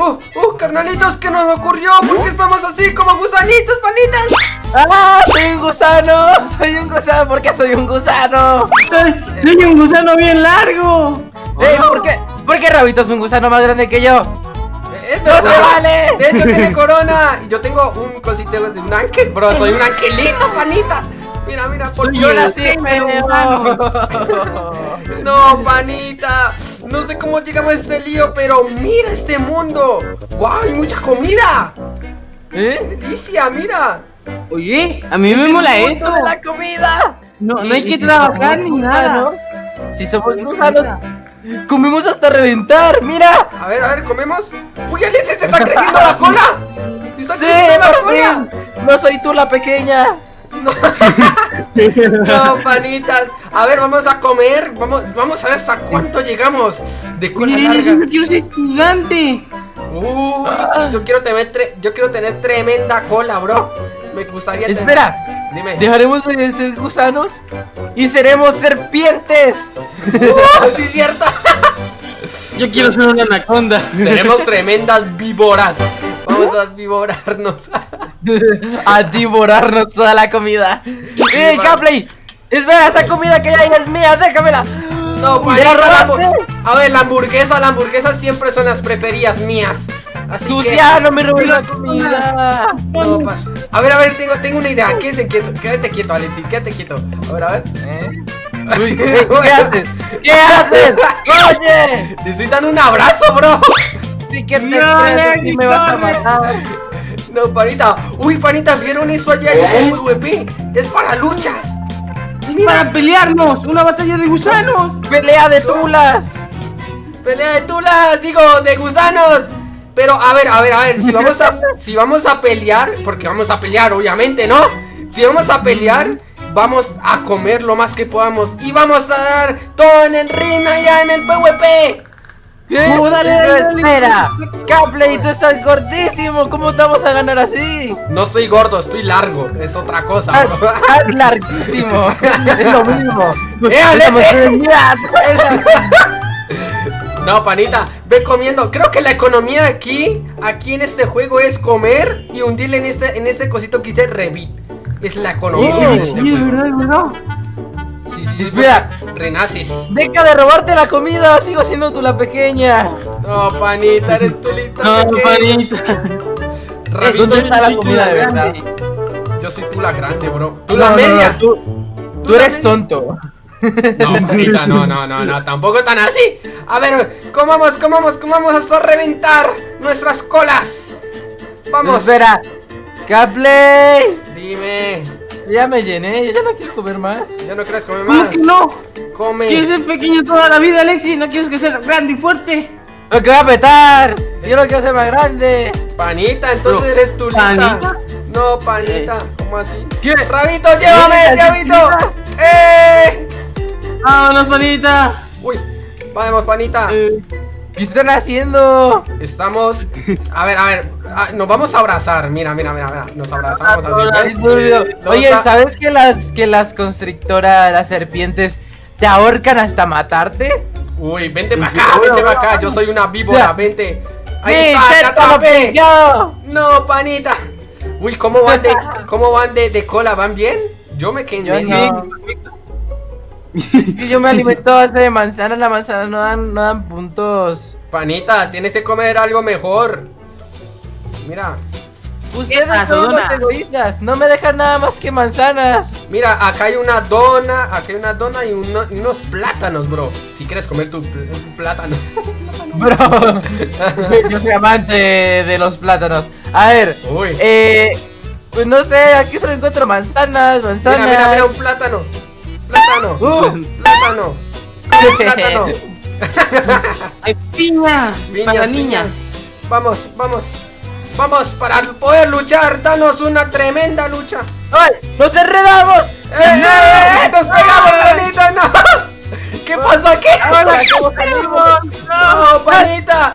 ¡Oh, oh, carnalitos! ¿Qué nos ocurrió? ¿Por qué estamos así como gusanitos, panitas? ¡Ah! ¡Soy un gusano! ¡Soy un gusano! ¿Por qué soy un gusano? Soy un gusano bien largo. Eh, ¿por qué? ¿Por qué Rabito es un gusano más grande que yo? Es ¡No se vale! De hecho tiene corona. Yo tengo un cosito de un ángel, bro. Soy un angelito, panita. Mira, mira, por Soy Yo nací. No, panita. No sé cómo llegamos a este lío, pero mira este mundo. ¡Wow! Hay mucha comida. ¿Eh? Delicia, mira. Oye, a mí me ¡Es mola el esto. de la comida! No, no hay que si trabajar ni nada. gusanos, Si somos gusanos, comemos hasta reventar. ¡Mira! A ver, a ver, comemos. ¡Uy, Alexis, se está creciendo la cola! ¡Se ¡Está ¡Sí, creciendo la por cola! fin! ¡No soy tú la pequeña! No, panitas. A ver, vamos a comer. Vamos, vamos a ver hasta cuánto llegamos de cola yo larga. quiero ser gigante. Uy, yo quiero tener tre- yo quiero tener tremenda cola, bro. Me gustaría tener- Espera, Dime. dejaremos de ser gusanos y seremos serpientes. Uh, sí, cierto. Yo quiero ser una anaconda. Seremos tremendas víboras. Vamos a vivorarnos. a devorarnos toda la comida. ¡Eh, va. Capley! Espera, esa comida que hay es mía, déjamela. No, ¿Me la panita, la robaste? A ver, la hamburguesa, la hamburguesa siempre son las preferidas mías. Así que Sucia, no me robes la comida. no, A ver, a ver, tengo, tengo una idea. Quédate quieto, quédate quieto, Alexi, quédate quieto. A ver, a ver. ¿Eh? Uy, ¿qué haces? ¿Qué haces? ¡Oye! Te estoy dando un abrazo, bro. Sí que te No, crees, me vas a matar. No, panita. Uy, panita, ¿vieron eso allá? Es el PvP. Es para luchas. Es para pelearnos. Una batalla de gusanos. ¡Pelea de tulas! Pelea de tulas, digo, de gusanos. Pero a ver, a ver, a ver, si vamos a si vamos a pelear, porque vamos a pelear, obviamente, ¿no? Si vamos a pelear, vamos a comer lo más que podamos y vamos a dar todo en el ring allá en el PvP. ¿Qué? No, dale, dale, dale. espera, Capley, tú estás gordísimo, ¿cómo te vamos a ganar así? No estoy gordo, estoy largo, es otra cosa. Estás, larguísimo, es lo mismo. ¡Eh, No, panita, ve comiendo. Creo que la economía aquí, aquí en este juego es comer y hundirle en este, en este cosito que dice Revit. Es la economía Oh, de este sí, juego. verdad, de verdad. Sí, sí, Espera. Renaces. Deja de robarte la comida, sigo siendo tú la pequeña. No, panita, eres tú lita. No, pequeña. panita. Rabito, ¿Dónde está la comida de verdad? grande. yo soy tú la grande, bro. Tú No, la no, media. no, tú, tú eres tonto. No, panita, no, no, no, no, tampoco tan así. A ver, comamos, comamos, comamos hasta reventar nuestras colas. Vamos. Espera, Capley. Dime, Ya me llené, yo ya no quiero comer más. ¿ya no quieres comer ¿Cómo más? que no? Come. Quieres ser pequeño toda la vida, Alexi. No quieres que sea grande y fuerte. Lo que voy a petar. Yo no quiero ser más grande. Panita, entonces Pero, eres lita. ¿panita? No, panita, ¿cómo así? ¿Qué? Rabito, llévame, ¿Qué? Rabito. ¡Eh! Vámonos, panita. Uy, vamos, panita. Eh, ¿Qué están haciendo? Estamos. A ver, a ver. Ah, nos vamos a abrazar. Mira, mira, mira, mira. Nos abrazamos así. No, Oye, ¿sabes que las que las constrictoras, las serpientes, te ahorcan hasta matarte? Uy, vente para acá, vente para acá. Yo soy una víbora, vente. Ahí ¡Sí, está, te atrapé. No, panita. Uy, ¿cómo van de, cómo van de, de cola? ¿Van bien? Yo me quedé no. Yo me alimento base de manzana, la manzana no dan, no dan puntos. Panita, tienes que comer algo mejor. Mira, Ustedes son los dona? egoístas, no me dejan nada más que manzanas. mira, acá hay una dona, acá hay una dona y, uno- y unos plátanos, bro. Si quieres comer tu, pl- tu plátano. Bro, yo soy amante de los plátanos. A ver, Uy. eh, pues no sé, aquí solo encuentro manzanas, Mira, manzanas. mira, mira, un plátano. Plátano. Uh. Plátano. Plátano. Hay piña. Piñas, para niñas. Vamos, vamos. Vamos, para poder luchar, danos una tremenda lucha. ¡Ay! ¡Nos enredamos! ¡Eh, eh, eh! ¡Nos pegamos, panita! ¡No! ¿Qué pasó aquí? Ahora, ¿cómo salimos? ¡No, panita!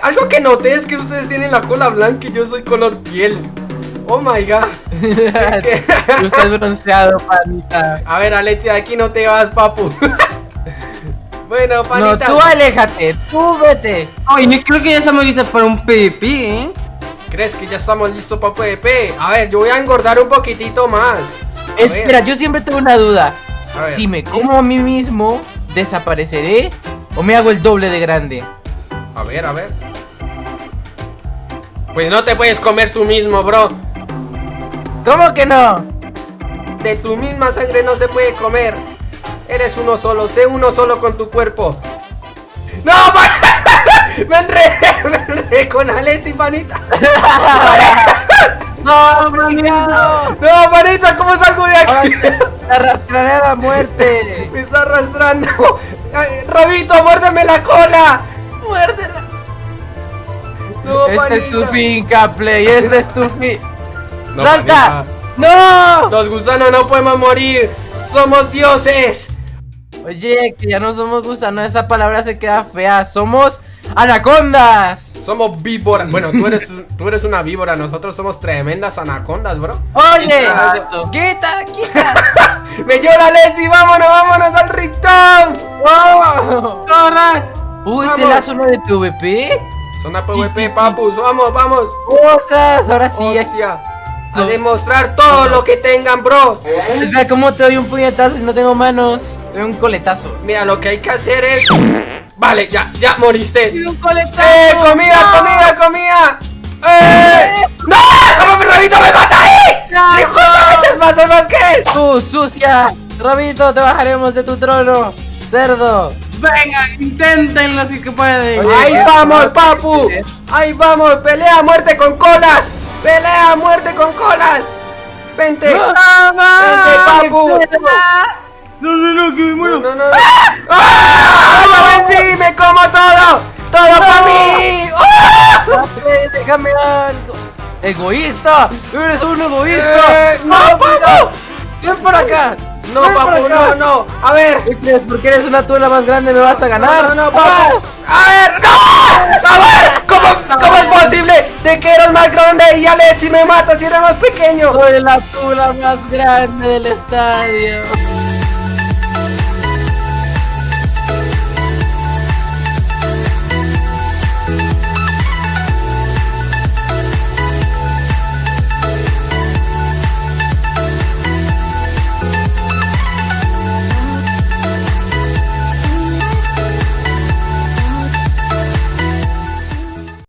Algo que noté es que ustedes tienen la cola blanca y yo soy color piel. Oh my god. Tú estás bronceado, panita. A ver, Alexia, de aquí no te vas, papu. Bueno, No, panita. tú aléjate, tú vete. Oye, yo creo que ya estamos listos para un PvP, ¿eh? ¿Crees que ya estamos listos para PvP? A ver, yo voy a engordar un poquitito más. A ver. Espera, yo siempre tengo una duda. Si me como a mí mismo, ¿desapareceré? ¿O me hago el doble de grande? A ver, a ver. Pues no te puedes comer tú mismo, bro. ¿Cómo que no? De tu misma sangre no se puede comer. Eres uno solo, sé uno solo con tu cuerpo. ¡No! pa- me enredé, me enredé con Alex y panita. ¡No, manito! No, panita, ¿cómo salgo de aquí? Te arrastraré a la muerte. Me está arrastrando. Ay, Rabito, muérdeme la cola. Muérdela. No, Este es tu panita. finca, Play. Este es tu fin. No, ¡Salta! panita. ¡No! Los gusanos no podemos morir. Somos dioses. Oye, que ya no somos gusanos, esa palabra se queda fea. Somos anacondas. Somos víboras. Bueno, tú eres, tú eres una víbora. Nosotros somos tremendas anacondas, bro. Oye, quita, quita. Me llora Leslie. Vámonos, vámonos al ritón. ¡Oh! ¡Corre! Uy, ¿esta es la zona de PvP? Zona PvP, papus. Vamos, vamos. ¡Cosas! Ahora sí. Hostia. A demostrar todo lo que tengan, bros. Espera, ¿cómo te doy un puñetazo si no tengo manos? Te doy un coletazo. Mira, lo que hay que hacer es. Vale, ya, ya moriste. ¡Eh! ¡Comida, ¡No! comida, comida! ¡Eh! ¡No! ¿Cómo mi rabito me mata ahí? ¡Sí, justamente pasó más que él! ¡Tú, sucia! Rabito, te bajaremos de tu trono. ¡Cerdo! Venga, inténtenlo si que pueden. Oye, ¡Ahí ¿qué? vamos, ¿Qué? papu! ¡Ahí vamos! ¡Pelea a muerte con colas! ¡Pelea a muerte con colas! ¡Vente! ¡Vente, papu! No, no, no, que me No, muero. no, no. ¡Ah! ¡Lo vencí! ¡Me como todo! ¡Todo para mí! ¡Ah! ¡Eh, ¡Déjame algo! ¡Egoísta! ¡Eres un egoísta! Eh, ¡No, papu! ¡Ven por acá! No, ¡Ven papu, acá! no, no. A ver. ¿Qué crees? Porque eres una tula más grande me vas a ganar. No, no, no, ¡Ah! papu. A ver, no. A ver, ¿cómo, cómo es posible de que eres más grande y Alexi me mata si eres más pequeño? Soy la tula más grande del estadio.